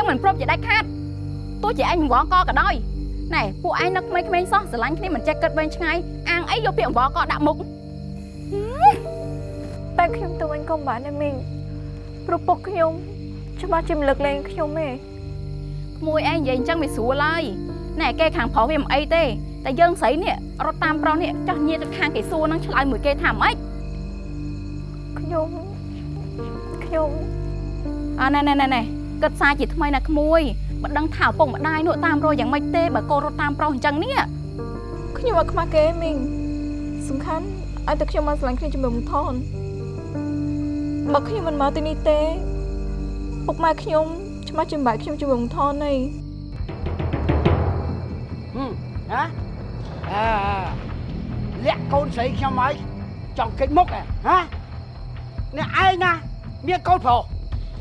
យើងមិនព្រមជាដាច់ខាតទោះជាឯងវងកក៏ដោយណែពួកឯងនឹកក្មេងៗសោះស្រឡាញ់គ្នាមិនចេះគិតវែងឆ្ងាយអាងអីយកពាក្យវងកដាក់មុខតែខ្ញុំទៅវិញក៏មិនបានដែរមីងព្រោះពុកខ្ញុំច្បាស់ជាមិនលើកលែងខ្ញុំទេក្មួយឯងនិយាយអញ្ចឹងវាស្រួលហើយណែគេខាងប្រុសវាមិនអីទេតែយើងស្រីនេះរត់តាមប្រុសនេះចោះញៀទៅខាងគេសួរនឹងឆ្លើយមួយគេថាម៉េចខ្ញុំខ្ញុំអើណែណែណែណែ គិតសារជាថ្មីណាក្មួយមិនដឹងថាឪពុកម្ដាយនោះតាមរយយ៉ាងម៉េចទេបើកូនរត់តាមប្រុសអញ្ចឹងនេះខ្ញុំអត់ខ្មាស់គេមីងសំខាន់ឲ្យតែខ្ញុំមកស្រឡាញ់គ្នាជាមួយមុំថនបើខ្ញុំមិនមកទីនេះទេពុកម៉ែខ្ញុំច្បាស់ជាមិនបាច់ខ្ញុំជាមួយមុំថនទេហឹមហ៎អើលាក់កូនស្រីខ្ញុំហើយចង់គេចមុខហ៎ហ៎អ្នកឯងណាមានកូនប្រុស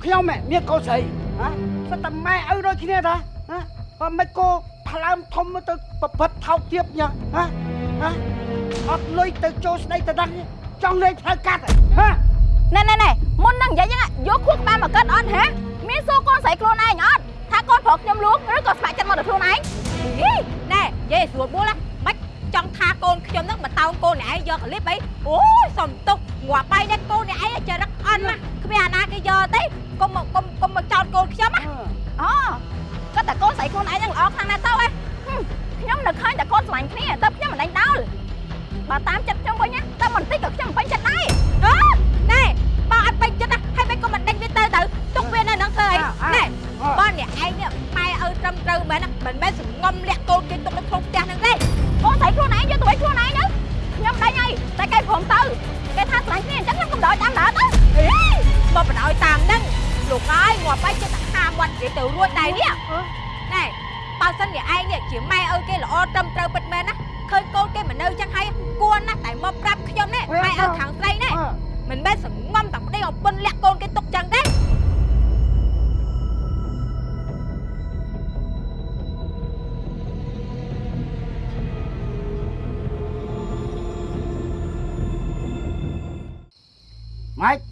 ខ្ញុំហ៎មានកូនស្រី ហ៎ស្តែម៉ែឪដូចគ្នាតាហ៎បើមិនគោផ្លើមធំទៅប្រព្រឹត្តថោកទាបយ៉ាងហ៎ហ៎អត់លុយទៅចូលស្ដីទៅដឹងចង់លេងផ្លូវកាត់ហ៎ណែណែណែមុននឹងនិយាយយ៉ាងយកខួរក្បាលមកកិតអត់ហ៎មានសួរកូនស្រីខ្លួនឯងអត់ថាកូនប្រុសខ្ញុំលួងឬក៏ស្ម័គ្រចិត្តមកដល់ខ្លួនឯងហីណែនិយាយស្រួលបួលហ៎មិនចង់ថាកូនខ្ញុំនឹងបតោងកូនអ្នកឯងយកកលិបអីអូយសំទុកងាប់បាយនេះកូនអ្នកឯងចរិតអន់ណាស់គ្មានអាណាគេយកទេ កុំមកកុំកុំមកចោតកូនខ្ញុំណាអូគាត់តែកូនស្រីខ្លួនឯងហ្នឹងល្អខ្លាំងណាស់ទៅហ៎ហឹមខ្ញុំនៅឃើញតែកូនស្រឡាញ់គ្នាតែខ្ញុំមិនដេញដោលបើតាមចិត្តខ្ញុំវិញណាតែបន្តិចក៏ខ្ញុំពេញចិត្តដែរអូណែបើអត់ពេញចិត្តណាហើយមិនក៏មិនដេញវាទៅទៅទុកវានៅនឹងធ្វើអីណែបើអ្នកឯងនេះម៉ែឪត្រឹមត្រូវមែនណាមិនមែនសងំលាក់កូនគេទុកនៅក្នុងផ្ទះហ្នឹងទេកូនស្រីខ្លួនឯងយកទៅវិញខ្លួនឯងទៅខ្ញុំដេញហើយតែគេព្រមទៅគេថាស្រឡាញ់គ្នាអញ្ចឹងខ្ញុំក៏ដោយតាមដើរទៅហីមកបដ ாய் តាមហ្នឹង លោកអើយងាប់បាយចិត្តហាមាត់និយាយទៅរួចដែរនេះណែបើសិនជាឯងនេះជាម៉ែឪគេល្អត្រឹមត្រូវពិតមែនណាឃើញកូនគេមិននៅចឹងហើយគួរណាស់តែមកប្រាប់ខ្ញុំនេះម៉ែឪខាងស្រីនេះមិនមែនសងំតែប្តីអពុនលាក់កូនគេទុកចឹងទេម៉េច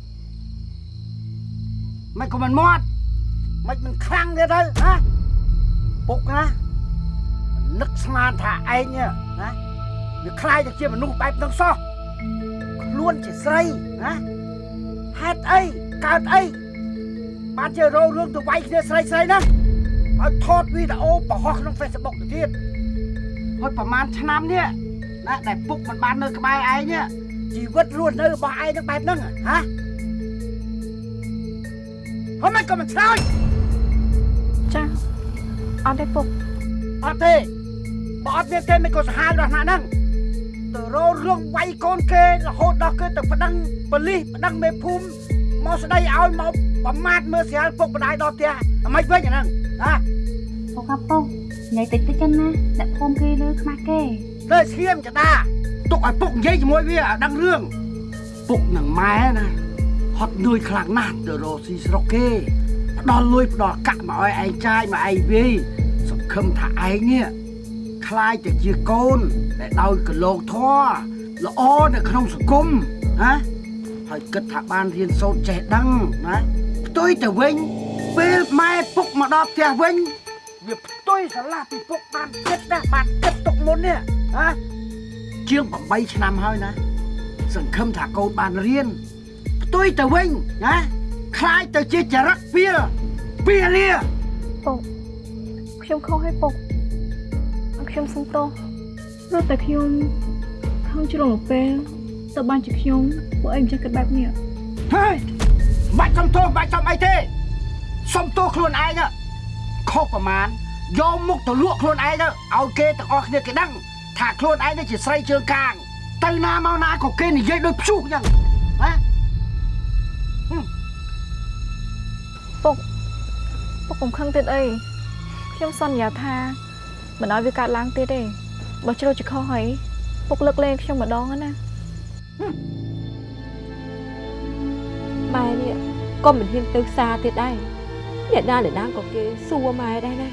ម៉េចក៏មិនមាត់ម៉េចមិនខ្លាំងទៀតទៅហ៎ពុកណាមិននឹកស្មានថាឯងនេះណាវាខ្លាយទៅជាមនុស្សបែបហ្នឹងសោះខ្លួនជាស្រីណាហេតុអីកើតអីបានជារោរឿងទៅវាយគ្នាស្រីស្រីហ្នឹងឲ្យថតវីដេអូបង្ហោះក្នុង Facebook ទៅទៀតហើយប្រហែលឆ្នាំនេះណាដែលពុកមិនបាននៅក្បែរឯងនេះជីវិតរស់នៅរបស់ឯងនឹងបែបហ្នឹងហ៎ ហើយមិនក៏មិនឆ្លើយចាអត់ទេពុកអត់ទេបើអត់មានទេមិនក៏សាហាវដល់ណាស់ហ្នឹងទៅរោរឿងវាយកូនគេរហូតដល់គេទៅប្តឹងប៉ូលីសប្តឹងមេភូមិមកស្ដីឲ្យមកប្រមាថមើលស្រាលពុកម្ដាយដល់ផ្ទះអាម៉េចវិញអាហ្នឹងហ៎ពុកអាពុកនិយាយតិចតិចចឹងណាអ្នកភូមិគេលើខ្មាស់គេលើឈាមចតាទុកឲ្យពុកនិយាយជាមួយវាឲ្យដឹងរឿងពុកនឹងម៉ែណា ហត់នឿយខ្លាំងណាស់ទៅរកស៊ីស្រុកគេផ្ដល់លុយផ្ដល់កាក់មកឲ្យឯងចាយមកឯងវាយសង្ឃឹមថាឯងនេះខ្លាយទៅជាកូនដែលដោយកលោកធរល្អនៅក្នុងសង្គមណាហើយគិតថាបានរៀនសូត្រចេះដឹងណាផ្ទុយទៅវិញពេលម៉ែពុកមកដល់ផ្ទះវិញវាផ្ទុយស្រឡះពីពុកបានគិតណាបានគិតទុកមុននេះហ៎ជាង8ឆ្នាំហើយណាសង្ឃឹមថាកូនបានរៀន ផ្ទុយទៅវិញណាខ្លាយទៅជាចរិតពៀលពៀលាពុកខ្ញុំខុសឲ្យពុកខ្ញុំសុំទោសព្រោះតែខ្ញុំខំជ្រុលមកពេលទៅបានជាខ្ញុំពួកអីមិនចេះគិតបែបនេះហើយមិនបាច់សុំទោសមិនបាច់សុំអីទេសុំទោសខ្លួនឯងណាខុសប្រមាណយកមុខទៅលក់ខ្លួនឯងទៅឲ្យគេទាំងអស់គ្នាគេដឹងថាខ្លួនឯងនេះជាស្រីជើងកាងទៅណាមកណាក៏គេនិយាយដូចព្យុះអញ្ចឹងណា កកុំខឹងទៀតអីខ្ញុំសន្យាថាមិនឲ្យវាកើតឡើងទៀតទេបើជ្រុលជាខុសហើយពុកលើកលែងខ្ញុំម្ដងណាម៉ែនេះក៏មិនហ៊ានទៅផ្សារទៀតដែរអ្នកណាអ្នកណាក៏គេសួរម៉ែដែរណា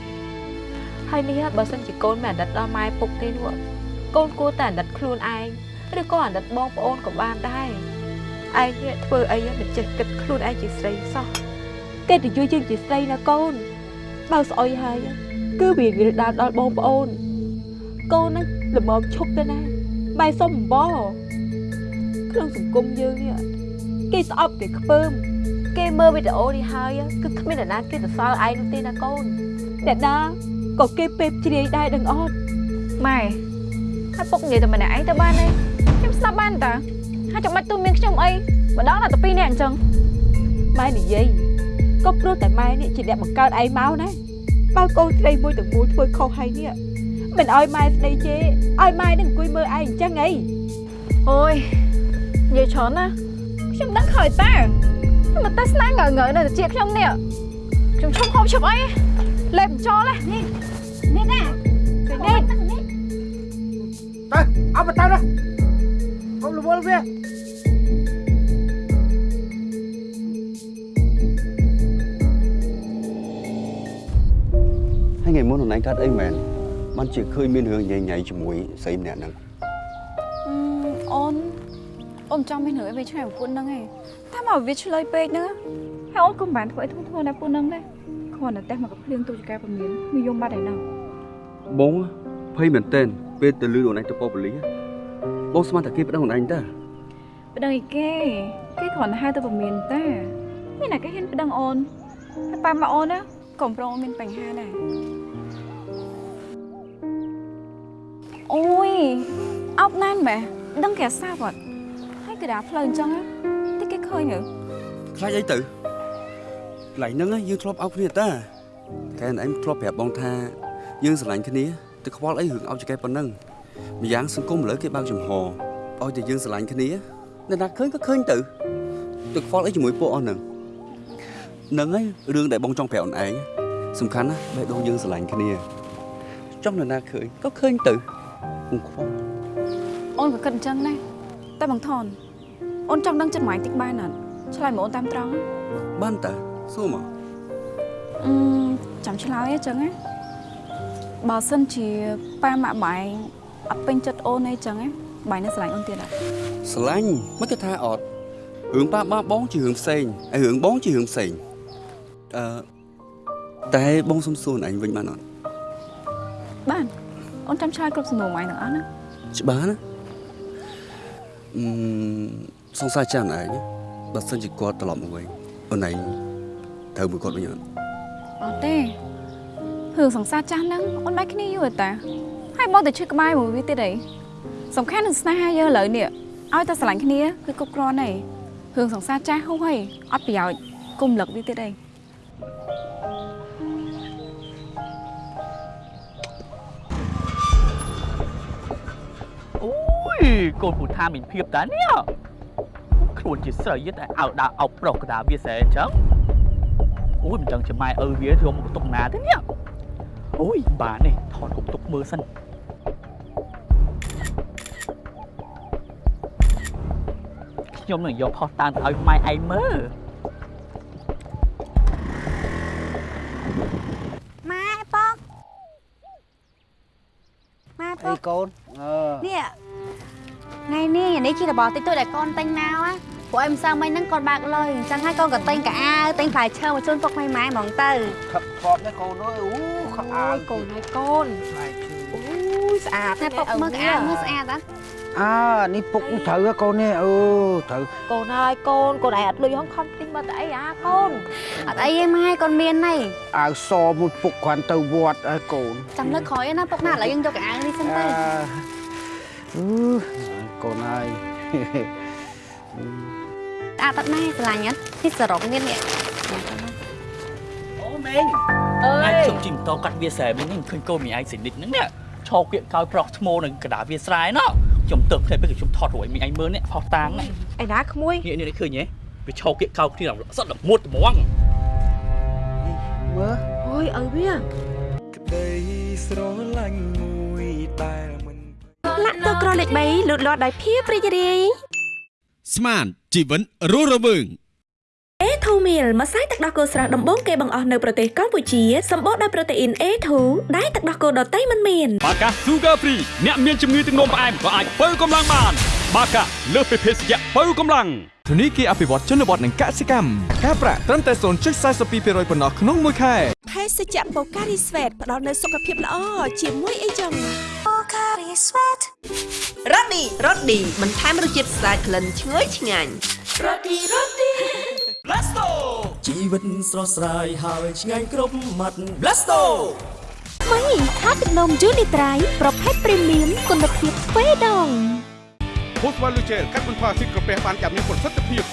ហើយនេះបើសិនជាកូនមិនអាណិតដល់ម៉ែពុកទេនោះកូនគួរតែអាណិតខ្លួនឯងឬក៏អាណិតបងប្អូនក៏បានដែរឯងនេះធ្វើអីមិនចេះគិតខ្លួនឯងជាស្រីសោះ កិត្តិយសយើងជាស្រីណាកូន បើស្អុយហើយគឺវាវាដាល់ដល់បងប្អូនកូនហ្នឹងល្មមឈប់ទៅណាបែរសុំអំបរក្នុងសង្គមយើងនេះគេស្អប់គេខ្ពើមគេមើលវីដេអូនេះហើយគឺគ្មានអ្នកណាគេទៅសល់ឯងនោះទេណាកូនអ្នកណាក៏គេពេបជ្រាយដែរដឹងអត់ម៉ែហើយពុកនិយាយតែម្នាក់ឯងទៅបានទេខ្ញុំស្ដាប់បានតាហើយចាំបាច់ទូមានខ្ញុំអីម្ដងដល់តែពីរនាក់អញ្ចឹងម៉ែនិយាយ ក៏ព្រោះតែម៉ែនេះជាអ្នកបង្កើតឯងមកណាបើកូនស្រីមួយទាំងមូលធ្វើខុសហើយនេះមិនឲ្យម៉ែស្ដីជេរឲ្យម៉ែនឹងអង្គុយមើលឯងអញ្ចឹងអីអូយនិយាយច្រើនណាខ្ញុំដឹងខើតាខ្ញុំមកតែស្នាងើងើនៅតែជាខ្ញុំនេះខ្ញុំឈប់ហូបឈប់អីលេបចោលហ៎នេះនេះណានេះទៅអត់មកទៅណាកុំរវល់វា ថ្ងៃមុននរឯងកាត់អីមែនបានជាឃើញមានរឿងញ៉ៃញ៉ៃជាមួយស្រីម្នាក់ហ្នឹងអូនអូនចង់មានរឿងអីវាឆ្ងាយពីពួកហ្នឹងឯងតែមកវាឆ្លើយពេកហ្នឹងហើយអូនក៏មិនបានធ្វើអីធ្ងន់ធ្ងរណាពួកហ្នឹងដែរគ្រាន់តែតែមកកភ្លៀងទូចកែពមៀនវាយំបាត់ឯហ្នឹងបងភ័យមែនតើពេលទៅលឺខ្លួនឯងទៅប៉ប៉ូលីសបងស្មានតែគេប្តឹងខ្លួនឯងតើប្តឹងអីគេគេគ្រាន់តែហៅទៅពមៀនតាមានតែគេហ៊ានប្តឹងអូនហើយប៉ាមកអូនណាកុំប្រងមានបញ្ហាដែរ អូយអោបណានម៉ែដឹងគេសាប់អត់ហើយគេដើរផ្លូវអញ្ចឹងតែគេឃើញហ៎ខ្លាចអីទៅកន្លែងហ្នឹងយើងធ្លាប់អោបគ្នាតាកែនឯងធ្លាប់ប្រាប់បងថាយើងស្រឡាញ់គ្នាទៅខ្វល់អីរឿងអោបចកែប៉ុណ្ណឹងម្យ៉ាងសង្គមឥឡូវគេបើកចំហឲ្យតែយើងស្រឡាញ់គ្នាអ្នកណាឃើញក៏ឃើញទៅទៅខ្វល់អីជាមួយពួកអស់ហ្នឹងហ្នឹងហើយរឿងដែលបងចង់ប្រាប់អូនឯងសំខាន់ណាស់បេះដូងយើងស្រឡាញ់គ្នាចង់នរណាឃើញក៏ឃើញទៅ ពុំខ្វល់អូនក៏គិតអញ្ចឹងដែរតែបងថនអូនចង់ដឹងចិត្តម៉ែតិចបានអត់ឆ្លើយមកអូនតាមត្រង់ណាបានតើសួរមកអឺចាំឆ្លើយអញ្ចឹងណាបើសិនជាប៉ាម៉ាក់បែងអត់ពេញចិត្តអូនអីចឹងណាបែងនៅស្រឡាញ់អូនទៀតអត់ស្រឡាញ់មិនគេថាអត់រឿងប៉ាបាបងជារឿងផ្សេងហើយរឿងបងជារឿងផ្សេងអឺតែបងសុំសួរអញវិញបានអត់បាន អូនចាំឆ្លើយគ្រប់សំណួរម៉ែទាំងអស់ណាច្បាស់ណាអឺសង្សារចាំឯងបើសិនជាគាត់ត្រឡប់មកវិញអូនឯងត្រូវមួយគាត់វិញអត់អត់ទេរឿងសង្សារចាស់ហ្នឹងអូនបែកគ្នាយូរតាហើយបងទៅឈឺក្បែរមួយវាទៀតអីសំខាន់នឹងស្នេហាយើងឥឡូវនេះឲ្យតែស្រឡាញ់គ្នាគឺគ្រប់គ្រាន់ហើយរឿងសង្សារចាស់ហូបហើយអត់ប្រយោជន៍គុំលឹកវាទៀតអីអូ កូនពូថាមានភាពតានេះខ្លួនជាស្រីតែឲ្យដើរអោបប្រុសកដាវាសែអញ្ចឹងអូយមិនដឹងជាម៉ែឪវាធ្វើមកបន្ទុកណាទេនេះអូយបាទនេះថតគុកទុកមើលសិនខ្ញុំនឹងយកផុសតាំងទៅឲ្យម៉ែឯងមើល របស់តិចតួចដែលកូនទិញមកណាពួកឯងម្សិលមិញហ្នឹងកូនបើកលុយអញ្ចឹងហើយកូនក៏ទិញកាអាវទិញផ្លែឈើមកជូនពុកម៉ែម៉ែហ្មងទៅខឹកខប់នេះកូនអើយអូខប់អាវកូនហើយកូនផ្លែឈើអូយស្អាតតែពុកមើលកាអាវមើលស្អាតអត់អើនេះពុកត្រូវហ៎កូននេះអូត្រូវកូនហើយកូនកូនឯងអត់លុយហងខំទិញមកតែអីអាកូនអត់អីទេម៉ែកូនមានហីអាវសមួយពុកគ្រាន់ទៅវត្តហើយកូនចាំលើកក្រោយណាពុកណាឥឡូវយើងយកកាអាវនេះសិនទៅអឺកូនហើយ ស្អាតអត់ម៉ែស្រឡាញ់អត់នេះសរុបមាននេះអូមេងអើយខ្ញុំជិះម៉ូតូកាត់វាសែវិញនេះឃើញកូនមីឯងសិនិចហ្នឹងនេះឈោគៀកកោយប្រុសឈ្មោះនឹងកដាវាស្រែណោះខ្ញុំទៅផ្ទះពេលខ្ញុំថតរួយមីឯងមើលនេះផុសតាំងនេះឯណាក្មួយនេះនេះឃើញទេវាឈោគៀកកោគ្នាសត្វល្មុតត្មងមើលអូយឪវាក្តីស្រឡាញ់មួយដែ លមិនលាក់ទៅក្រលេខ3លូតលាស់ដោយភាពរីករាយស្មានជីវិតរស់រវើង A2 meal ម្សៅទឹកដោះគោស្រស់ដំបូងគេបង្អស់នៅប្រទេសកម្ពុជាសម្បូរដោយប្រូតេអ៊ីន A2 ដែលទឹកដោះគោដតៃមិនមានបាកា Sugar Free អ្នកមានជំងឺទឹកនោមផ្អែមក៏អាចបើកម្លាំងបាន បាកាលើសពីភេសជ្ជៈបើកម្លាំង ធនីគារអភិវឌ្ឍជនបទនិងកសិកម្មការប្រាក់ត្រឹមតែ0.42%ប៉ុណ្ណោះក្នុងមួយខែភេសជ្ជៈបូការីស្វេតផ្ដល់នូវសុខភាពល្អជាមួយអីចឹងបូការីស្វេតរ៉ូឌីរ៉ូឌីបន្ថែមរសជាតិស្អាតក្លិនឈ្ងុយឆ្ងាញ់រ៉ូឌីរ៉ូឌី Blasto ជីវិតស្រស់ស្រាយហើយឆ្ងាញ់គ្រប់មាត់ Blasto ម៉ៃខាទឹកនំយូនីត្រៃប្រភេទព្រីមៀមគុណភាពស្វេដង ភូស្វ័លលូជែលកាត់បន្ថយអាស៊ីតក្រពះបានយ៉ាងមានប្រសិទ្ធភាព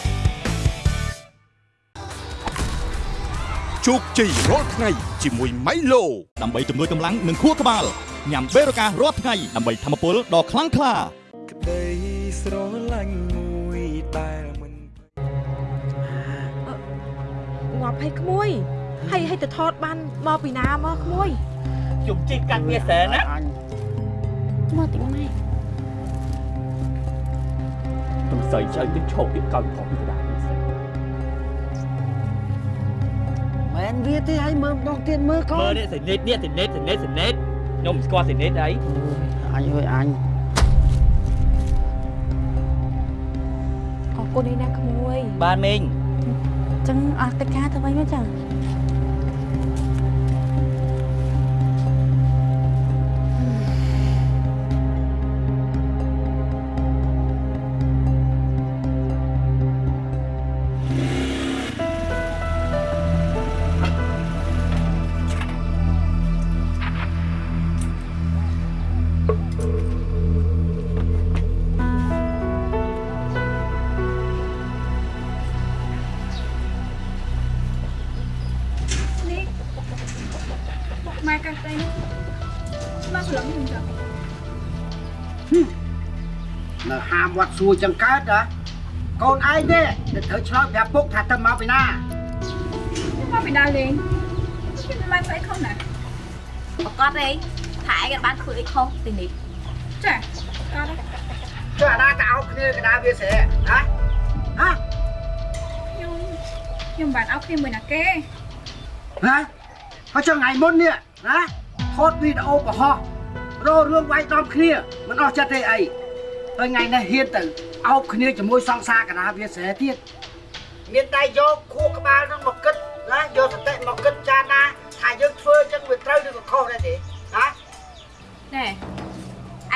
ជោគជ័យរាល់ថ្ងៃជាមួយម៉ៃឡូដើម្បីជំនួយកម្លាំងនិងខួរក្បាលញ៉ាំបេរូការាល់ថ្ងៃដើម្បីធម្មពលដ៏ខ្លាំងក្លាក្តីស្រឡាញ់មួយដែលមិនងាប់ឲ្យក្មួយហើយឲ្យទៅថតបានមកពីណាមកក្មួយជុំជីកកាត់វាសែនណាមកតិចម៉ែ ទំសៃចៅទៅឈប់ទៀតកោតខំពីកដាវាសែនមែនវាទេឲ្យមើលម្ដងទៀតមើលកូមើលននេះសេនេតនេះសេនេតសេនេតសេនេតខ្ញុំមិនស្គាល់សេនេតអីអញអើយអញអរគុណឯណាក្មួយបានមីងចឹងអស់កិច្ចការទៅវិញមកចឹង វត្តសួរចឹងកើតហ៎កូនឯងទេដែលត្រូវឆ្លើយប្រាប់ពុកថាទៅមកពីណាមកពីដើរលេងខ្ញុំមិនបានស្អីខុសណាប្រកាសទេថាឯងបានធ្វើអីខុសទីនេះចាអត់ទេចុះអាណាទៅអោបគ្នាកណ្ដាលវាស្រែហ៎ហ៎ខ្ញុំខ្ញុំមិនបានអោបគ្នាមួយណាគេហ៎ហើយចុះថ្ងៃមុននេះណាថតវីដេអូបង្ហោះរោរឿងវាយដំគ្នាមិនអស់ចិត្តទេអី ហើយថ្ងៃនេះហ៊ានទៅអោបគ្នាជាមួយសង្សារកណ្ដាលវាស្រែទៀតមានតែយកខួរក្បាលនឹងមកគិតណាយកសតិមកគិតចារណាថាយើងធ្វើចឹងវាត្រូវឬក៏ខុសដែរទេហ៎ណែ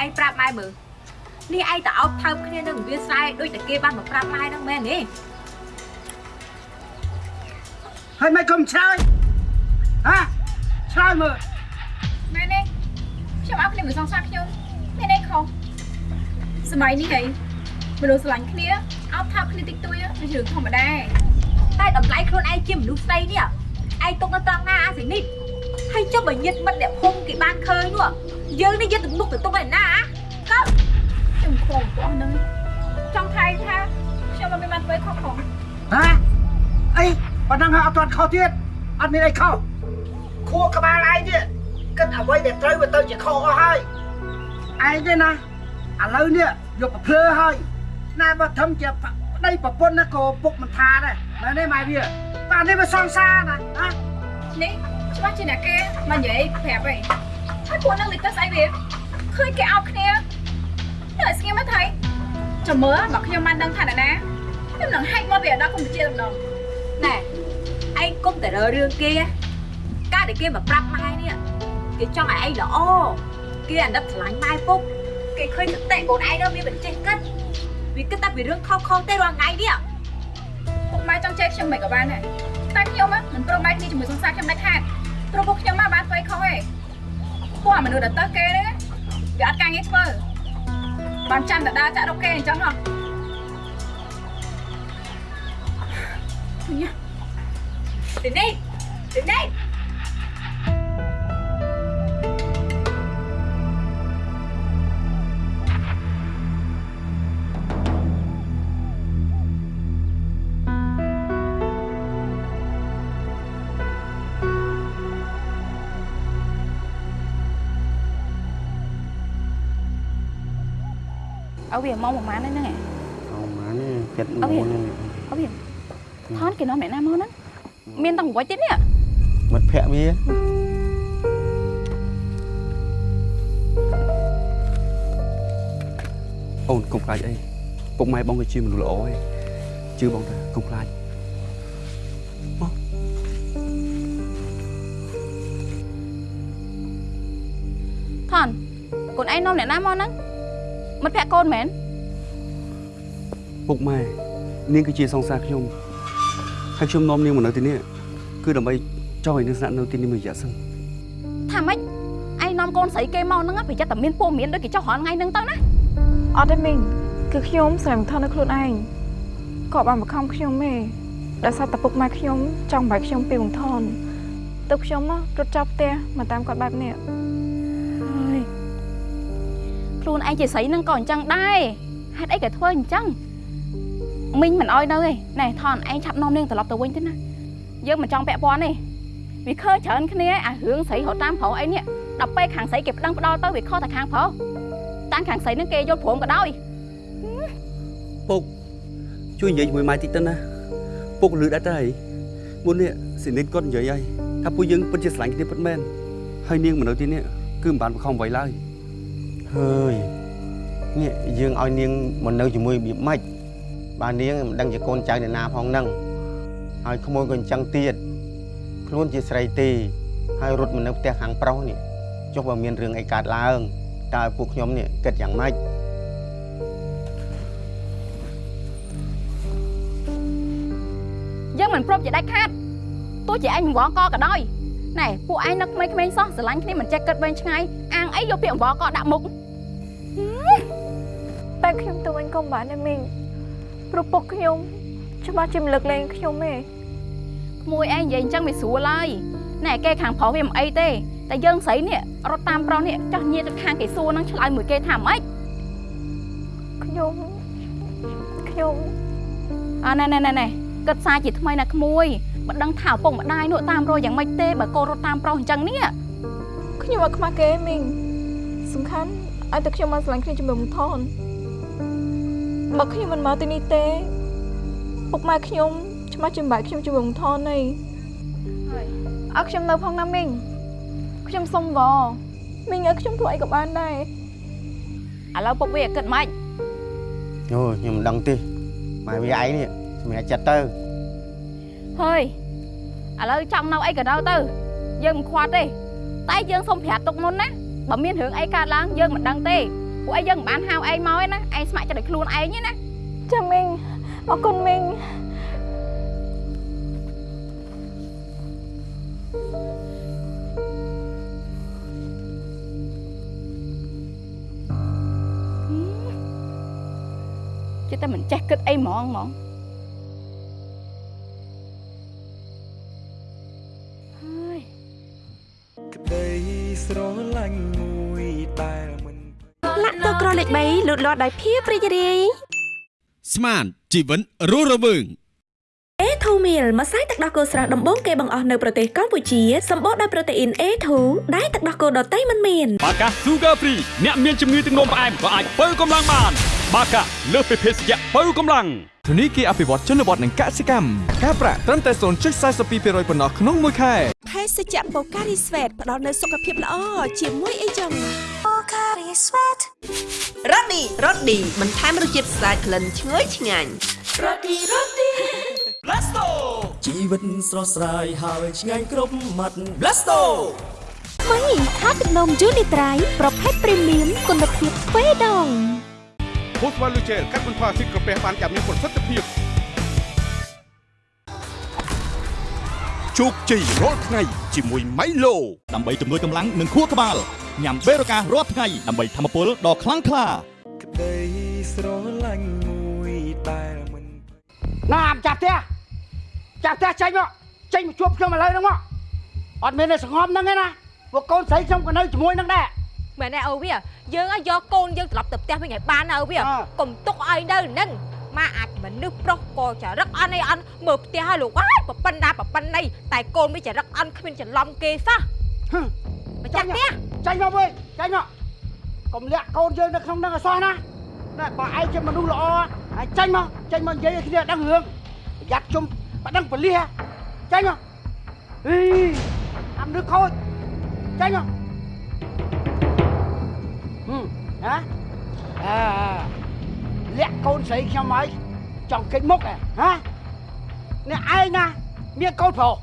ឯងប្រាប់ម៉ែមើលនេះឯងតើអោបថើបគ្នានឹងវាស្រែដូចតែគេបានមកប្រាប់ម៉ែហ្នឹងមែនទេហើយមិនគុំឆ្លើយហ៎ឆ្លើយមើលមែនទេខ្ញុំអោបគ្នាមួយសងសាខ្ញុំមានអីខុស សម័យនេះហីមនុស្សស្រឡាញ់គ្នាអោបថើបគ្នាតិចតួចជារឿងធម្មតាតែតម្លៃខ្លួនឯងជាមនុស្សស្ដីនេះឯងទុកនៅត្រង់ណាអាស៊ីនេះហើយចុះបើញាតមិត្តអ្នកភូមិគេបានឃើញនោះយើងនេះយកទៅមុខទៅទុកឯណាកោខ្ញុំខំពួកហ្នឹងចង់ថៃថាខ្ញុំមិនបានធ្វើខុសផងហ៎អីប៉ុណ្ណឹងហើយអត់ទាន់ខុសទៀតអត់មានអីខុសខួរក្បាលឯងទៀតគិតអ្វីដែលត្រូវវាទៅជាខុសអស់ហើយឯងទេណា ឥឡូវនេះយកប្រភ្លើហើយណែបើធំជាប្តីប្រពន្ធណាក៏ពុកមិនថាដែរមែនទេម៉ែវាបាទនេះវាសង្សារណាណានេះច្បាស់ជាអ្នកគេមកនិយាយប្រាប់អីហើយពួកហ្នឹងលេចទៅស្អីវាឃើញគេអោបគ្នានៅឲ្យស្ងៀមមកថៃចាំមើលបើខ្ញុំបានដឹងថាអ្នកណាខ្ញុំនឹងហែកមកវាដល់កម្ពុជាម្ដងណែឯងគុំតែរើរឿងគេណាការដែលគេមកប្រាប់ម៉ែនេះគេចង់ឲ្យឯងល្អគេអាណិតស្រឡាញ់ម៉ែពុក គេឃើញសតិកូនឯងនោះមានបញ្ចេះគិតវាគិតតែពីរឿងខុសខុសទេរាល់ថ្ងៃនេះពុកម៉ែចង់ចែកខ្ញុំមិនក៏បានដែរតែខ្ញុំមិនព្រមបែកគ្នាជាមួយសង្សារខ្ញុំដាច់ខាតព្រោះពួកខ្ញុំមកបានធ្វើខុសទេពួកអាមនុស្សដែលទៅគេហ្នឹងវាអត់ការងារធ្វើបានចាំតែដើរចាក់រកគេអញ្ចឹងហ៎ញ៉ាទីនេះទីនេះ ឲ្យវាមកប្រហែលហ្នឹងហ៎អូម៉ានេះចិត្តអូវាមុននេះឲ្យវាថនគេនាំអ្នកណាមកហ្នឹងមានតង្វៃទៀតនេះមិត្តភ័ក្ដិវាអូនកុំខ្លាចអីពុកម៉ែបងក៏ជាមនុស្សល្អឯងជឿបងតាកុំខ្លាចថនកូនឯងនាំអ្នកណាមកហ្នឹង មិត្តភក្តិកូនមែនពុកម៉ែនាងគឺជាសង្សារខ្ញុំហើយខ្ញុំនាំនាងមកនៅទីនេះគឺដើម្បីចង់ឲ្យនាងស្នាក់នៅទីនេះមួយរយៈសិនថាម៉េចឯងនាំកូនស្រីគេមកហ្នឹងប្រយ័ត្នតែមានពូមានដូចគេចុះរាល់ថ្ងៃហ្នឹងទៅណាអត់ទេមីងគឺខ្ញុំស្រែមិនថននៅខ្លួនឯងគាត់បានបង្ខំខ្ញុំទេដោយសារតែពុកម៉ែខ្ញុំចង់បែកខ្ញុំពីបងថនទៅខ្ញុំណារត់ចាប់ផ្ទះមកតាមគាត់បែបនេះហើយ ខ្លួនឯងជាស្រីហ្នឹងក៏អញ្ចឹងដែរហេតុអីក៏ធ្វើអញ្ចឹងមីងមិនអោយនៅទេណែថនឯងឆាប់នាំនាងត្រឡប់ទៅវិញទៅណាយើងមិនចង់ពាក់ព័ន្ធទេវាឃើញច្រើនគ្នាអារឿងស្រីរត់តាមប្រុសអីនេះដល់ពេលខាងស្រីគេប្តឹងផ្ដាល់ទៅវាខុសតែខាងប្រុសតាំងខាងស្រីហ្នឹងគេយល់ព្រមក៏ដោយពុកជួយនិយាយជាមួយម៉ែតិចទៅណាពុកលឺដែរទៅហើយមុននេះស៊ីនិតគាត់និយាយហើយថាពួកយើងពិតជាស្រឡាញ់គ្នាពិតមែនហើយនាងមកនៅទីនេះគឺមិនបានបង្ខំអ្វីឡើយ ហើយនេះយើងឲ្យនាងមកនៅជាមួយរបៀបម៉េចបើនាងមិនដឹងជាកូនចៅអ្នកណាផងហ្នឹងហើយក្មួយក៏អញ្ចឹងទៀតខ្លួនជាស្រីទេហើយរត់មកនៅផ្ទះខាងប្រុសនេះចុះបើមានរឿងអីកើតឡើងតើឲ្យពួកខ្ញុំនេះគិតយ៉ាងម៉េចយើងមិនព្រមជាដាច់ខាតទោះជាឯងបង្វល់កក៏ដោយណែពួកឯងនឹកក្មេងៗសោះស្រឡាញ់គ្នាមិនចេះគិតវែងឆ្ងាយ អាងអីយកពាក្យបង្វល់កដាក់មុខតែខ្ញុំទៅវិញក៏មិនបានដែរមីងព្រោះពុកខ្ញុំច្បាស់ជាមិនលើកលែងខ្ញុំទេក្មួយឯងនិយាយអញ្ចឹងវាស្រួលហើយណែគេខាងប្រុសវាមិនអីទេតែយើងស្រីនេះរត់តាមប្រុសនេះចោះញៀទៅខាងគេសួរនឹងឆ្លើយមួយគេថាម៉េចខ្ញុំខ្ញុំអើណែណែណែណែគិតសារជាថ្មីណាក្មួយមិនដឹងថាឪពុកម្ដាយនោះតាមរយយ៉ាងម៉េចទេបើកូនរត់តាមប្រុសអញ្ចឹងនេះខ្ញុំអត់ខ្មាស់គេមីង សំខាន់ឲ្យតែខ្ញុំមកស្រឡាញ់គ្នាជាមួយមុំថនបើខ្ញុំមិនមកទីនេះទេពុកម៉ែខ្ញុំឆ្មាស់ចំបែកខ្ញុំជាមួយមុំថនទេឲ្យខ្ញុំនៅផងណាមីងខ្ញុំសុំវមីងឲ្យខ្ញុំធ្វើអីក៏បានដែរឥឡូវពុកវាគិតម៉េចអូខ្ញុំមិនដឹងទេម៉ែវាឯងនេះសម្រាប់ចិត្តទៅហើយឥឡូវចង់នៅអីក៏នៅទៅយើងមិនខ្វាត់ទេតែយើងសុំប្រាប់ទុកមុនណា បើមានរឿងអីកើតឡើងយើងមិនដឹងទេពួកអីយើងមិនបានហៅឯងមកទេណាឯងស្ម័គ្រចិត្តឲ្យខ្លួនឯងទេណាចាមីងអរគុណមីងជិះតែមិនចេះគិតអីហ្មងហ្មង 3លូតលាស់ដោយភាពរីករាយស្មានជីវិនរស់រវើង A2 meal ម្សៅទឹកដោះគោស្រស់ដំបូងគេបង្អស់នៅប្រទេសកម្ពុជាសម្បូរដោយប្រូតេអ៊ីន A2 ដែលទឹកដោះគោដតៃមិនមានបាកា Sugar Free អ្នកមានជំងឺទឹកនោមផ្អែមក៏អាចបើកម្លាំងបានបាកាលើសពីភេសជ្ជៈបើកម្លាំងធនីគារអភិវឌ្ឍជនបទនិងកសិកម្មការប្រាក់ត្រឹមតែ0.42%ប៉ុណ្ណោះក្នុងមួយខែភេសជ្ជៈបូការីស្វេតផ្ដល់នូវសុខភាពល្អជាមួយអីចឹងបូកា រីស្វេតរ៉ូឌីរ៉ូឌីបន្ថែមរសជាតិស្អាតក្លិនឈ្ងុយឆ្ងាញ់រ៉ូឌីរ៉ូឌី Blasto ជីវិតស្រស់ស្រាយហើយឆ្ងាញ់គ្រប់មាត់ Blasto ថ្មីថាទឹកនំយូនីត្រៃប្រភេទព្រីមៀមគុណភាពទ្វេដងភូស្វ័លលូជែលកាត់បន្ថយភាពក្រពះបានយ៉ាងមានប្រសិទ្ធភាពជោគជ័យរាល់ថ្ងៃជាមួយ Milo ដើម្បីជំនួយកម្លាំងនិងខួរក្បាលញ៉ាំបេរូការាល់ថ្ងៃដើម្បីធម្មពលដ៏ខ្លាំងក្លា ក្តីស្រឡាញ់មួយដែលមិនណាអាចាប់ផ្ទះចាប់ផ្ទះចេញមកចេញមកជួបខ្ញុំឥឡូវហ្នឹងមកអត់មានតែសង្ងំហ្នឹងទេណាពួកកូនស្រីខ្ញុំក៏នៅជាមួយនឹងដែរមែនទេអូវាយើងឲ្យយកកូនយើងត្រឡប់ទៅផ្ទះវិញឲ្យបានណាអូវាកុំទុកឲ្យនៅនឹងម៉ាអាចមនុស្សប្រុសក៏ចរិតអន់អីអន់មើលផ្ទះឲ្យលោកហើយប្រពន្ធណាប្រពន្ធណីតែកូនវាចរិតអន់គ្មានច្រឡំគេសោះម្ចាស់ផ្ទះចេញមកវិញចេញមក កុំលាក់កូនយើងនៅក្នុងហ្នឹងឲ្យសោះណាណាបើឯងជាមនុស្សល្អហើយចេញមកចេញមកនិយាយឲ្យគ្នាដឹងរឿងប្រយ័ត្នជុំបើដឹងប៉លិសចេញមកអីអាមនុស្សខូចចេញមកហឹមណាអើលាក់កូនស្រីខ្ញុំហើយចង់គេចមុខហ៎ហ៎អ្នកឯងណាមានកូនប្រុស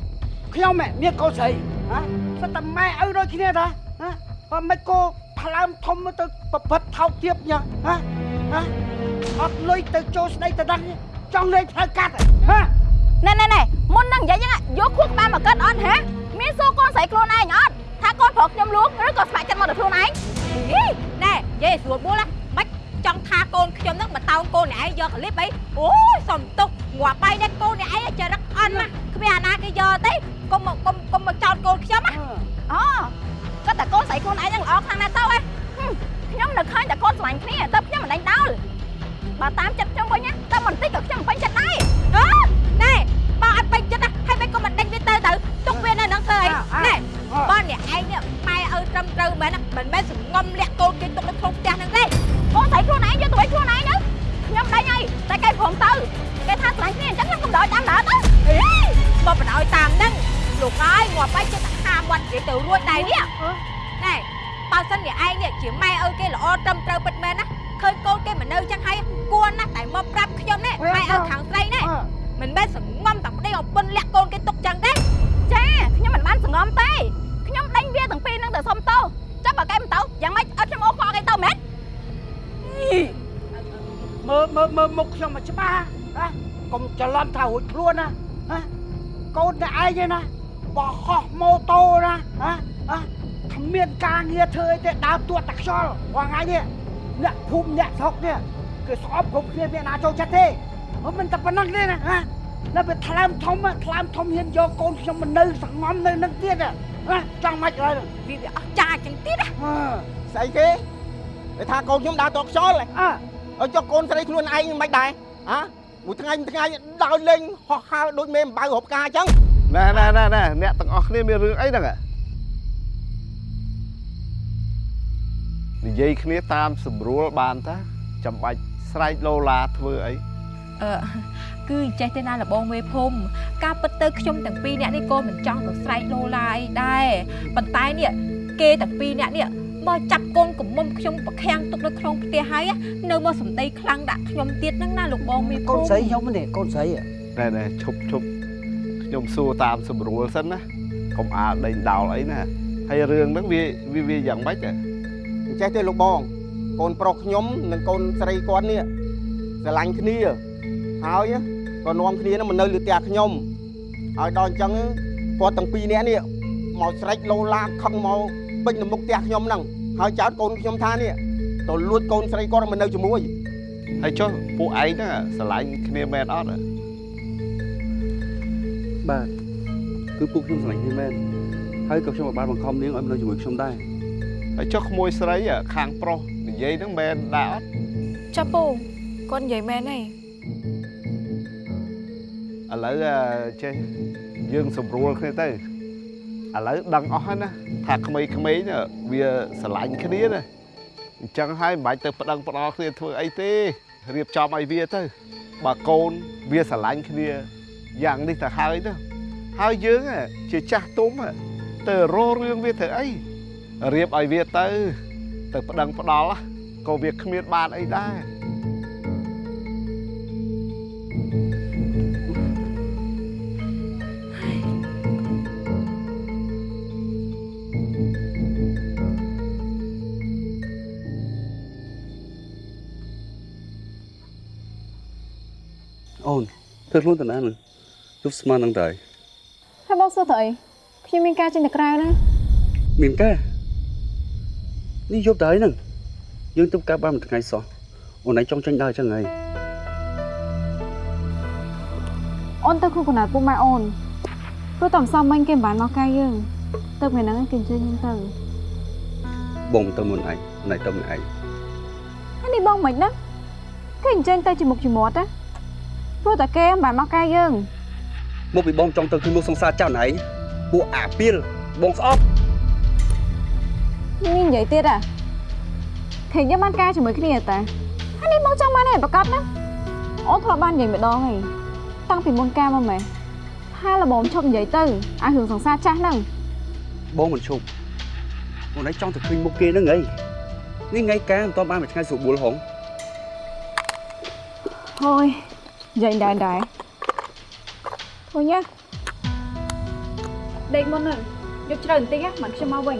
ខ្ញុំហ៎មានកូនស្រីហ៎សិតតែម៉ែឪដូចគ្នាតាហ៎បើមិនគោ ថ្លើមធំទៅប្រព្រឹត្តថោកទាបញ៉ាហ៎ហ៎អត់លុយទៅចូលស្ដីទៅដឹងចង់លេងផ្លូវកាត់ហ៎ណែណែណែមុននឹងនិយាយយ៉ាងយកខួរក្បាលមកកិតអត់ហ៎មានសួរកូនស្រីខ្លួនឯងអត់ថាកូនប្រុសខ្ញុំលួងឬក៏ស្ម័គ្រចិត្តមកដល់ខ្លួនឯងហីណែនិយាយស្រួលបួលណាមិនចង់ថាកូនខ្ញុំហ្នឹងមកតោងកូនអ្នកឯងយកកលិបអីអូយសំទុកងាប់បាយនេះកូនអ្នកឯងចរិតអន់ណាគ្មានអាណាគេយកទេកុំមកកុំកុំមកចោតកូនខ្ញុំណាអូ គាត់តែកូនស្រីខ្លួនឯងហ្នឹងល្អខ្លាំងណាស់ទៅហ៎ខ្ញុំនៅឃើញតែកូនស្រឡាញ់គ្នាទៅខ្ញុំមិនដេញដោលបើតាមចិត្តខ្ញុំវិញណាតែមិនតិចក៏ខ្ញុំមិនពេញចិត្តដែរអូណែបើអត់ពេញចិត្តណាហើយមិនក៏មិនដេញវាទៅទៅទុកវានៅនឹងធ្វើអីណែបើអ្នកឯងនេះម៉ែឪត្រឹមត្រូវមែនណាមិនមែនសងំលាក់កូនគេទុកនៅក្នុងផ្ទះហ្នឹងទេកូនស្រីខ្លួនឯងយកទៅវិញខ្លួនឯងទៅខ្ញុំដេញហើយតែគេព្រមទៅគេថាស្រឡាញ់គ្នាអញ្ចឹងខ្ញុំកំដរតាមដើរទៅអីបើបដ ாய் តាមហ្នឹងលោកអើយងាប់បាយចិត្ត ហាមាត់និយាយទៅរួចដែរនេះណែបើសិនអ្នកឯងនេះជាម៉ែឪគេល្អត្រឹមត្រូវពិតមែនណាឃើញកូនគេមិននៅចឹងហើយគួរណាស់តែមកប្រាប់ខ្ញុំនេះម៉ែឪខាងស្រីនេះមិនមែនសងំតែប្តីឲ្យពុនលាក់កូនគេទុកចឹងទេចាខ្ញុំមិនបានសងំទេខ្ញុំដេញវាទាំងពីរហ្នឹងទៅសុំទោសចាំបើគេមិនទៅយ៉ាងម៉េចអត់ខ្ញុំអូសខកគេទៅមែនមើលមើលមើលមុខខ្ញុំមកច្បាស់ណាកុំច្រឡំថារួចខ្លួនណាណាកូនតែឯងឯណា បោះហោះម៉ូតូណាណាណាគ្មានការងារធ្វើអីទេដើរទួតតែខ្យល់រាល់ថ្ងៃនេះអ្នកភូមិអ្នកស្រុកនេះគឺស្អប់គ្រប់គ្នាមានណាចូលចិត្តទេអត់មិនតែប៉ុណ្្នឹងទេណាណានៅពេលថ្លើមធំថ្លើមធំហ៊ានយកកូនខ្ញុំមកនៅសងំនៅនឹងទៀតណាចង់មិនហើយវាវាអស់ចាចឹងទៀតណាស្អីគេគេថាកូនខ្ញុំដើរតខ្យល់អើឲ្យចុះកូនស្រីខ្លួនឯងមិនដែរហ៎មួយថ្ងៃមួយថ្ងៃដើរលេងហោះហើរដូចមេអំបៅរົບការអញ្ចឹង ណែណែណែណែអ្នកទាំងអស់គ្នាមានរឿងអីហ្នឹងនិយាយគ្នាតាមស្រួលបានតាចាំបាច់ស្រែកលោឡាធ្វើអីអឺគឺចេះទេណាលបងមេភូមិការពិតទៅខ្ញុំទាំងពីរនាក់នេះក៏មិនចង់ទៅស្រែកលោឡាអីដែរប៉ុន្តែនេះគេទាំងពីរនាក់នេះមកចាប់កូនកំមុំខ្ញុំប្រខាំងទុកនៅក្នុងផ្ទះហើយនៅមកសំដីខ្លាំងដាក់ខ្ញុំទៀតហ្នឹងណាលោកបងមេភូមិកូនស្រីខ្ញុំនេះកូនស្រីណែណែឈប់ឈប់ ខ្ញុំសួរតាមស្រួលសិនណាកុំអាលដេញដោលអីណាហើយរឿងហ្នឹងវាវាវាយ៉ាងម៉េចហ៎អញ្ចេះទេលោកបងកូនប្រុសខ្ញុំនិងកូនស្រីគាត់នេះស្រឡាញ់គ្នាហើយក៏នាំគ្នានឹងមកនៅលើផ្ទះខ្ញុំហើយដល់អញ្ចឹងគាត់ទាំងពីរនាក់នេះមកស្រែកលោឡាខឹងមកពេញនៅមុខផ្ទះខ្ញុំហ្នឹងហើយចោតកូនខ្ញុំថានេះទៅលួចកូនស្រីគាត់មកនៅជាមួយហើយចុះពួកឯងហ្នឹងស្រឡាញ់គ្នាមែនអត់ហ៎ បាទគឺពួកខ្ញុំស្រឡាញ់គ្នាមែនហើយក៏ខ្ញុំក៏បានបង្ខំនាងឲ្យមកនៅជាមួយខ្ញុំដែរហើយចុះក្មួយស្រីខាងប្រុសនិយាយហ្នឹងមែនដែរអត់ចាពូគាត់និយាយមែនហើយឥឡូវចេះយើងស្រួលគ្នាទៅឥឡូវដឹងអស់ហើយណាថាក្មេងៗវាស្រឡាញ់គ្នាណាអញ្ចឹងហើយមិនបាច់ទៅប្តឹងផ្ដាល់គ្នាធ្វើអីទេរៀបចំឲ្យវាទៅបើកូនវាស្រឡាញ់គ្នា យ៉ាងនេះទៅហើយទៅហើយយើងជាចាស់ទុំទៅរករឿងវាធ្វើអីរៀបឲ្យវាទៅ ទៅប្តឹងផ្ដាល់ក៏វាគ្មានបានអីដែរអូនធ្វើខ្លួនតាណានឹង ទប់ស្មាននឹងដែរហើយបងសួរទៅអីខ្ញុំមានការចេញទៅក្រៅណាមានការនេះយប់ដែរហ្នឹងយើងទប់ការបានមួយថ្ងៃសោះអូនឯងចង់ចាញ់ដើរអញ្ចឹងហីអូនទៅគូកណ្ដាលពុកម៉ែអូនព្រោះតែសំមិញគេមិនបានមកកាយយើងទៅពេលហ្នឹងគេអញ្ជើញយើងទៅបងទៅមុនឯងអូនឯងទៅមុនឯងហើយនេះបងមិនណាគេអញ្ជើញទៅជាមុខជាមាត់ណាព្រោះតែគេមិនបានមកកាយយើង មកពីបងចង់ទៅជួយមុខសង្សារចៅណៃពួកអាពីលបងស្អប់នេះនិយាយទៀតអាឃើញយើងបានការជាមួយគ្នាតាហើយនេះមកចង់បានឯងប្រកាសណាអូនធ្លាប់បាននិយាយម្ដងហើយតាំងពីមុនការមកម៉េះថាលបងឈប់និយាយទៅអារឿងសង្សារចាស់ហ្នឹងបងមិនឈប់អូនឯងចង់ទៅឃើញមុខគេហ្នឹងហីនេះថ្ងៃការមិនតបានមួយថ្ងៃស្រួលបួលហងហើយនិយាយដែរដែរ thôi nhá ដេកមុនហ្នឹងយកជ្រៅបន្តិចណាមិនខ្ញុំមកវិញ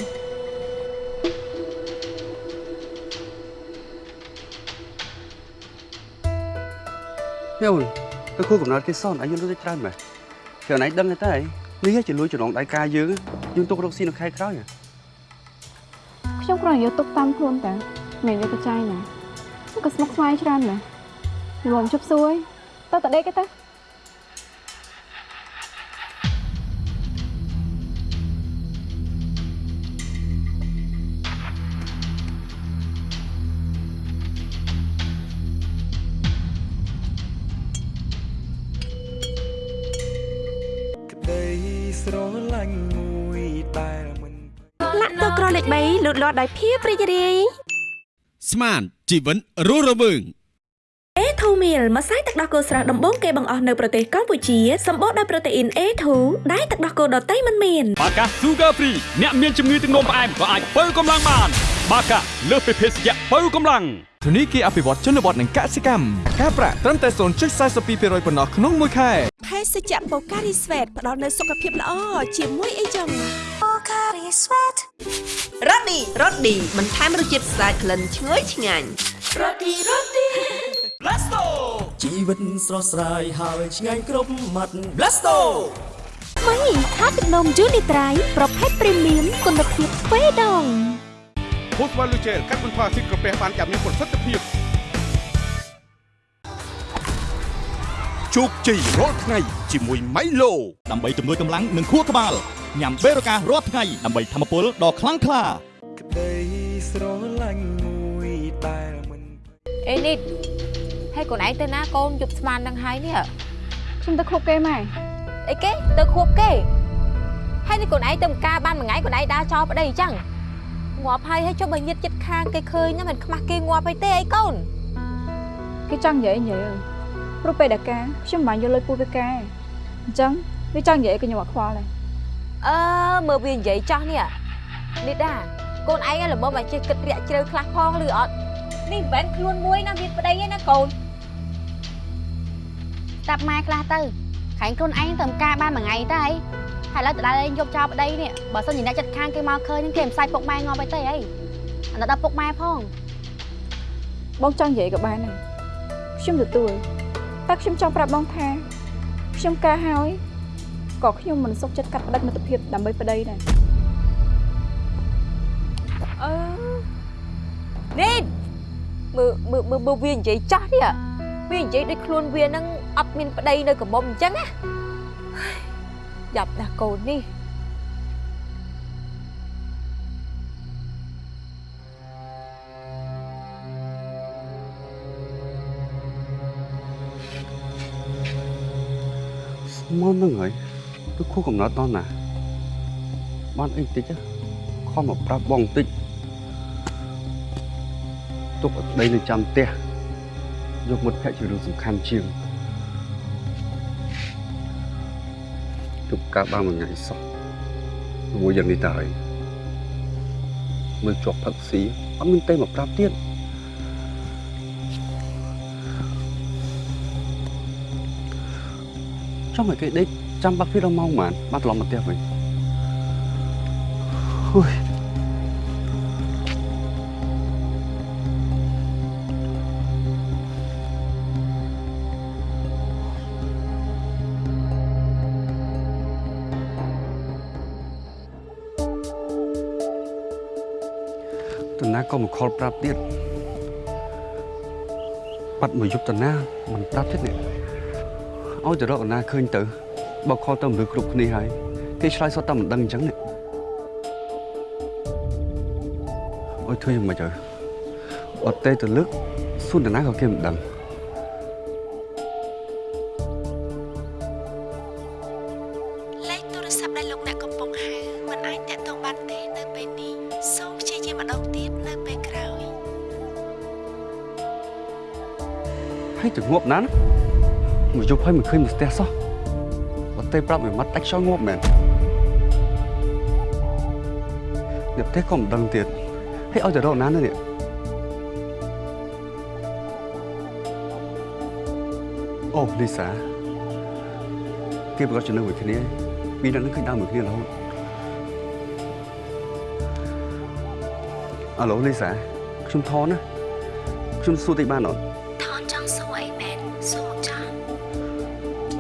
ហេអូនទៅគូកំណត់គេសនអញយល់ទៅច្រើនមែនគឺអញដឹងតែនេះជាលួចចំណងដៃការយើងយើងទុករកស៊ីនៅខែក្រោយខ្ញុំគ្រាន់តែយកទុកតាមខ្លួនតាមិនយកទៅចាយណាក៏ស្មុគស្មាញច្រើនណាស់រំជប់សួយតើតដេកទេ ស្រឡាញ់មួយដែលមិនលាក់តក្រលេខ3លូតលាស់ដោយភាពរីករាយស្មានជីវិនរស់រវើង A2 meal ម្សៅទឹកដោះគោស្រស់ដំបូងគេបង្អស់នៅប្រទេសកម្ពុជាសម្បូរដោយប្រូតេអ៊ីន A2 ដែលទឹកដោះគោដតៃមិនមានបាកា Sugar Free អ្នកមានជំងឺទឹកនោមផ្អែមក៏អាចបើកម្លាំងបាន បាកាលើសពីភេសជ្ជៈបើកម្លាំង ធនីគារអភិវឌ្ឍជនបទនិងកសិកម្មការប្រាក់ត្រឹមតែ0.42%ប៉ុណ្ណោះក្នុងមួយខែភេសជ្ជៈបូការីស្វេតផ្ដល់នូវសុខភាពល្អជាមួយអីចឹងបូការីស្វេតរ៉ូឌីរ៉ូឌីបន្ថែមរសជាតិស្អាតក្លិនឈ្ងុយឆ្ងាញ់រ៉ូឌីរ៉ូឌី Blasto ជីវិតស្រស់ស្រាយហើយឆ្ងាញ់គ្រប់មាត់ Blasto មីថាទឹកនំយូនីត្រៃប្រភេទព្រីមៀមគុណភាពទ្វេដង ពូស្វ៉ាលូជែលកាត់បន្ថយភាពក្រពះបានយ៉ាងមានប្រសិទ្ធភាពជោគជ័យរាល់ថ្ងៃជាមួយ Milo ដើម្បីជំនួយកម្លាំងនិងខួរក្បាលញ៉ាំបេរូការាល់ថ្ងៃដើម្បីធម្មពលដ៏ខ្លាំងក្លាក្តីស្រឡាញ់មួយដែលមិនអេនេះហើយកូនឯងទៅណាកូនយប់ស្មាននឹងហើយនេះខ្ញុំទៅខុបគេម៉ែអីគេទៅខួបគេហើយនេះកូនឯងទៅម្ការបានមួយថ្ងៃកូនឯងដើរចោលប្តីអញ្ចឹង ងាប់ហើយហើយចុះបើញាតចិត្តខាងគេឃើញណាមិនខ្មាស់គេងាប់ហើយទេអីកូនគេចង់និយាយនិយាយព្រោះពេលដែលការខ្ញុំមិនបានយកលុយពូវាការអញ្ចឹងវាចង់និយាយឲ្យខ្ញុំអត់ខ្វល់ដែរអឺមើលវានិយាយចោះនេះនេះដាកូនឯងល្មមមកចេះគិតរាក់ជ្រៅខ្លះផងឬអត់នេះមិនមែនខ្លួនមួយណាមានប្តីទេណាកូនតាប់ម៉ែខ្លះទៅខាញ់ខ្លួនឯងទៅការបានមួយថ្ងៃទៅអី ហើយឥឡូវទៅដល់ឯងយកចោលប្តីនេះបើសិនជាអ្នកចិត្តខាងគេមកឃើញនឹងគេមិនសាច់ពុកម៉ែងាប់អីទេអីអាណិតដល់ពុកម៉ែផងបងចង់និយាយក៏បានដែរខ្ញុំទទួលតែខ្ញុំចង់ប្រាប់បងថាខ្ញុំការហើយក៏ខ្ញុំមិនសុខចិត្តកាត់ផ្តាច់មិត្តភាពដើម្បីប្តីដែរអឺនេះមើលមើលមើលមើលវានិយាយចាស់នេះវានិយាយដូចខ្លួនវានឹងអត់មានប្តីនៅកមុំអញ្ចឹងណា យ៉ាប់ណាស់កូននេះស្មន់ហ្នឹងហើយទៅខួបកំណត់តណាបានអីតិចខំមកប្រាប់បងបន្តិចទុកឲ្យប្តីនៅចាំផ្ទះយកមិត្តភក្តិជារឿងសំខាន់ជាង កការបានមួយថ្ងៃសោះមួយយ៉ាងនេះតើហើយមើលជាប់ផឹកស៊ីអត់មានទេមកប្រាប់ទៀតចង់ឲ្យគេដេកចាំបាក់ពីដល់ម៉ោងប៉ុន្មានបានត្រឡប់មកផ្ទះវិញហ៊ុយ តាណាក៏មកខលប្រាប់ទៀតបាត់មកយប់តាណាមិនប្រាប់ទៀតនេះឲ្យទៅរកតាណាឃើញទៅបើខលទៅមនុស្សគ្រប់គ្នាហើយគេឆ្លើយសុទ្ធតែមិនដឹងអញ្ចឹងនេះអុយធ្វើយ៉ាងម៉េចទៅអត់ទេទៅលើកសួនតាណាក៏គេមិនដឹង មកយប់ហើយមិនឃើញមកផ្ទះសោះអត់ទេប្រាប់មួយម៉ាត់ដាច់ខ្យល់ងាប់មែនអ្នកផ្ទះក៏មិនដឹងទៀតហើយឲ្យទៅរកណា nữa នេះអូលីសាគេប្រកាសចំណឹងមួយគ្នាពីរនាក់នឹងឃើញដើរមួយគ្នារហូតអាឡូលីសាខ្ញុំថនណាខ្ញុំសួរតិចបានអត់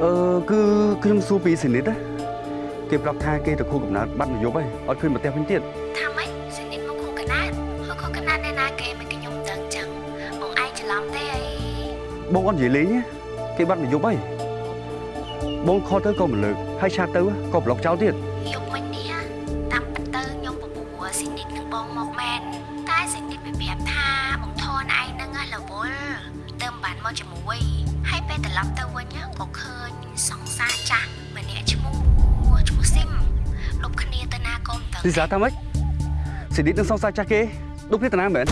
អឺគឺខ្ញុំសួរពីសនិតណាគេប្រាប់ថាគេទៅខួបកំណើតបាត់នយោបាយអត់ឃើញមកផ្ទះវិញទៀតថាម៉េចសនិតមកខូកណាតហើយខូកណាតនៅណាគេមិនខ្ញុំដឹងចឹងបងឯងច្រឡំទេអីបងអត់និយាយលេងទេគេបាត់នយោបាយបងខលទៅក៏មិនលើកហើយឆាតទៅក៏ប្លុកចោលទៀត លីសាថាម៉េចសនិតនឹងសង្សារចាស់គេដូចគ្នាតាណាមែន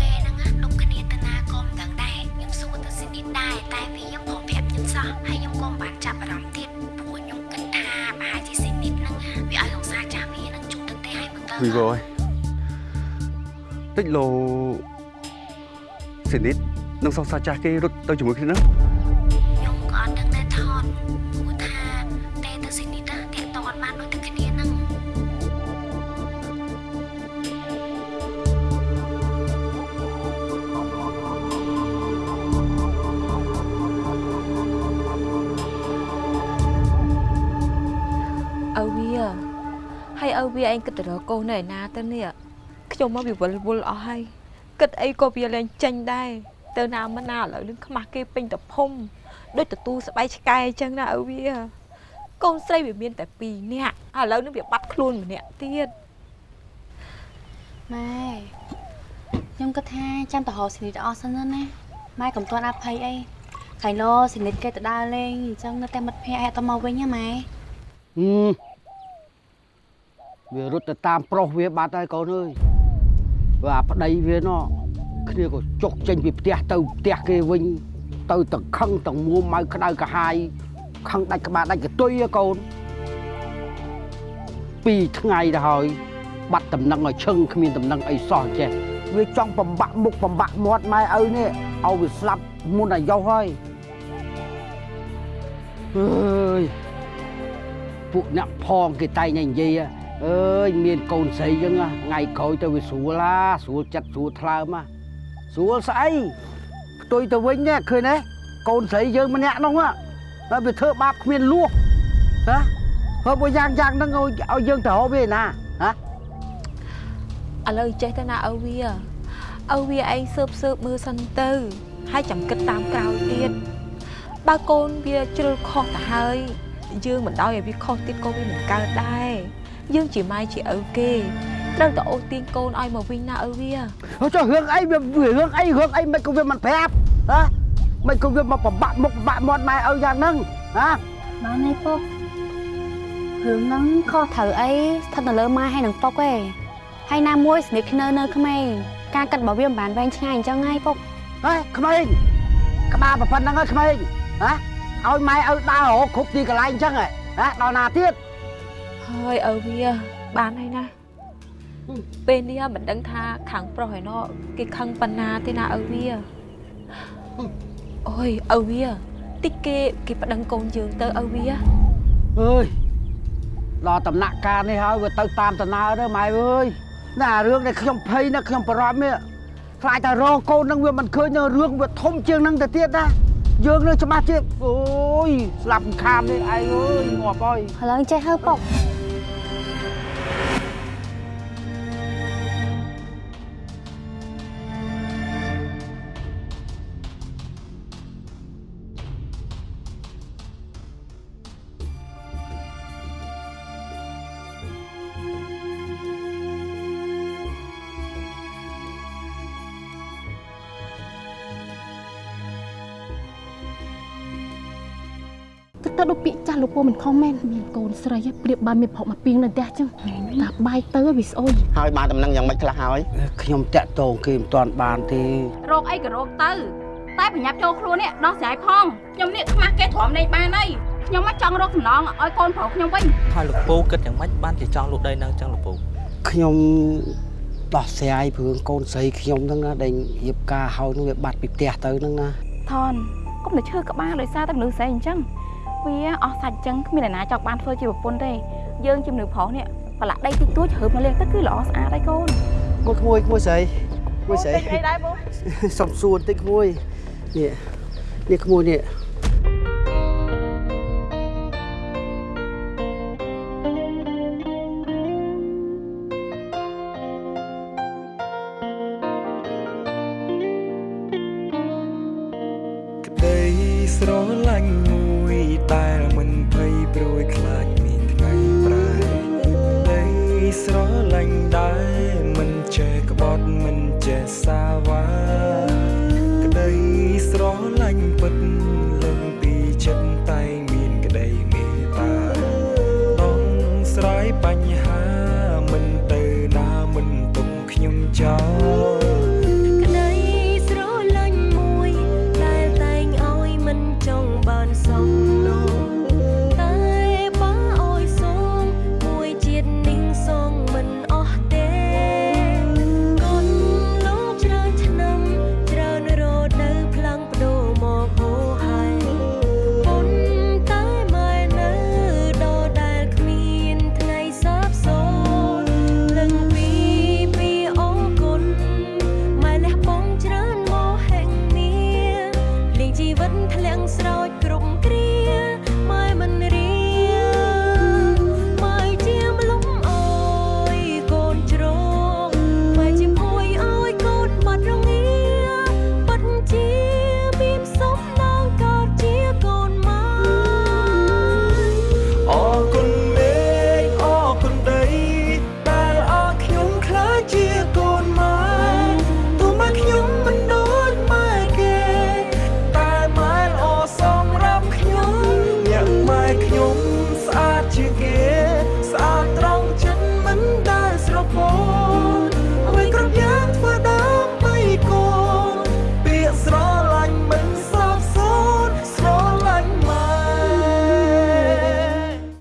ពេលហ្នឹងលុបគ្នាទៅណាក៏មិនដឹងដែរខ្ញុំសួរទៅសនិតដែរតែវាខ្ញុំព្រមប្រាប់ខ្ញុំសោះហើយខ្ញុំក៏មិនបានចាប់អារម្មណ៍ទៀតព្រោះខ្ញុំគិតថាប្រហែលជាសនិតហ្នឹងវាឲ្យសង្សារចាស់វានឹងជួបទៅទេហើយមើលទៅវីវអើយតិចលោសនិតនឹងសង្សារចាស់គេរត់ទៅជាមួយគ្នាណាខ្ញុំ ឪវាឯងគិតទៅរកកូននៅឯណាទៅនេះខ្ញុំមកវាវល់វល់អស់ហើយគិតអីក៏វាលែងចេញដែរទៅណាមិនណាឥឡូវនឹងខ្មាស់គេពេញតភុំដូចទទួលស្បៃឆ្កែអញ្ចឹងណាឪវាកូនស្រីវាមានតែ2នាក់ឥឡូវនឹងវាបាត់ខ្លួនម្នាក់ទៀតម៉ែខ្ញុំគិតថាចាំទៅរកសនិតអស់សិនណាម៉ែកុំទាន់អភ័យអីខាញ់លោសនិតគេទៅដើរលេងអញ្ចឹងនៅតែមិត្តភ័ក្តិឲ្យអត់ទៅមកវិញណាម៉ែហឹម វារត់ទៅតាមប្រុសវាបាត់ហើយកូនអើយវាអាប្តីវាណោះគ្នាក៏ចុកចេញពីផ្ទះទៅផ្ទះគេវិញ ទៅទាំងខឹងទាំងមួម៉ៅក្តៅកាហាយខឹងដាច់ក្បាលដាច់កតុយហ៎កូនពីរថ្ងៃទៅហើយ បាត់តំណឹងឲ្យឈឹងគ្មានតំណឹងអីសោះចេះវាចង់បំបាក់មុខបំបាក់មាត់ម៉ែឪនេះឲ្យវាស្លាប់មុនអាយុហើយអើយពួកអ្នកផងគេតែងតែនិយាយ អើយមានកូនស្រីចឹងណាថ្ងៃក្រោយទៅវាស្រួលឡាស្រួលចិត្តស្រួលថ្លើមណាស្រួលស្អីផ្ទុយទៅវិញណាឃើញទេកូនស្រីយើងម្នាក់នោះណាតែវាធ្វើបាបគ្មានលួសណាហើយបើយ៉ាងយ៉ាងហ្នឹងឲ្យឲ្យយើងទៅរកវាណាហ៎ឥឡូវចេះទៅណាឪវាឪវាឯងស៊ើបស៊ើបមើលសិនទៅហើយចាំគិតតាមក្រោយទៀតបើកូនវាជ្រុលខុសទៅហើយយើងមិនដោយឲ្យវាខុសទៀតក៏វាមិនកើតដែរ យើងជាម៉ែជាឪគេត្រូវតែអូសទាញកូនឲ្យមកវិញណាឪវាហើយចុះរឿងអីវាវារឿងអីរឿងអីមិនក៏វាមិនប្រាប់ហ៎មិនក៏វាមកប្របាក់មុខប្របាក់មាត់ម៉ែឪយ៉ាងហ្នឹងហ៎បានហើយពុករឿងហ្នឹងខុសត្រូវអីស្ថិតនៅលើម៉ែហើយនឹងពុកឯងហើយណាមួយស្និទ្ធគ្នានៅក្មេងការកាត់របស់វាមិនបានវែងឆ្ងាយអញ្ចឹងហើយពុកហេក្មេងក្បាលប្រពន្ធហ្នឹងហើយក្មេងហ៎ឲ្យម៉ែឪដើររកគ្រប់ទីកន្លែងអញ្ចឹងហ៎ដល់ណាទៀត ហើយឪវាបានហើយណាពេលនេះមិនដឹងថាខាងប្រុសឯណោះគេខឹងប៉ុណ្ណាទេណាឪវាអូយឪវាតិចគេគេប្តឹងកូនយើងទៅឪវាអើយដល់ដំណាក់កាលនេះហើយវាទៅតាមដំណើរទៅម៉ែអើយណារឿងដែលខ្ញុំភ័យណាខ្ញុំបារម្ភនេះខ្លាចតែរកកូននឹងវាមិនឃើញនៅរឿងវាធំជាងនឹងទៅទៀតណាយើងនឹងច្បាស់ជាអូយស្លាប់ខាមនេះឯងអើយងាប់ហើយឥឡូវចេះហើពុកទឹក ពូមិនខុសមែនមានកូនស្រីព្រៀបបានមានប្រហុកមកពីងនៅផ្ទះចឹងតាបាយទៅវាស្អុយហើយបានដំណឹងយ៉ាងម៉េចខ្លះហើយខ្ញុំតាក់តងគេមិនទាន់បានទេរោគអីក៏រោគទៅតែប្រញាប់ចូលខ្លួននេះដោះស្រាយផងខ្ញុំនេះខ្មាស់គេទ្រាំលេងបានហើយខ្ញុំមកចង់រកសំណងឲ្យកូនប្រុសខ្ញុំវិញហើយលោកពូគិតយ៉ាងម៉េចបានជាចង់លុបដីនឹងចឹងលោកពូខ្ញុំដោះស្រាយព្រឹងកូនស្រីខ្ញុំហ្នឹងណាដែលរៀបការហើយនឹងវាបាត់ពីផ្ទះទៅហ្នឹងណាថនកុំតែឈឺក្បាលដោយសារតែមនុស្សស្រីអញ្ចឹង វាអស់សាច់ចឹងគ្មានអ្នកណាចង់បានធ្វើជាប្រពន្ធទេយើងជាមនុស្សប្រុសនេះប្រឡាក់ដីតិចតួចជ្រើបមកលេងទឹកគឺល្អស្អាតហើយកូនគួយគួយគួយស្រីគួយស្រីអីដែរបងសុំសួរតិចគួយនេះនេះគួយនេះ